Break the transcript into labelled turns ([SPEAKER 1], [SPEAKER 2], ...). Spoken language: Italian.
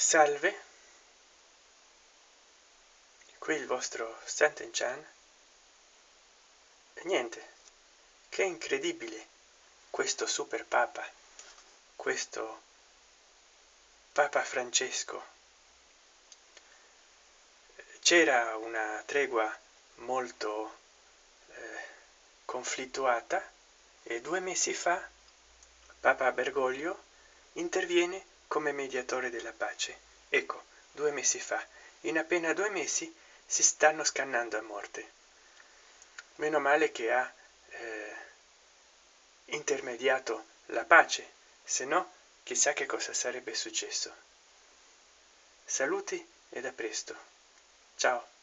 [SPEAKER 1] salve. Qui il vostro Sant'Enchan e niente che incredibile questo super papa questo papa francesco. C'era una tregua molto eh, conflittuata e due mesi fa papa bergoglio interviene come mediatore della pace. Ecco due mesi fa in appena due mesi si stanno scannando a morte. Meno male che ha eh, intermediato la pace se no chissà che cosa sarebbe successo. Saluti ed a presto. Ciao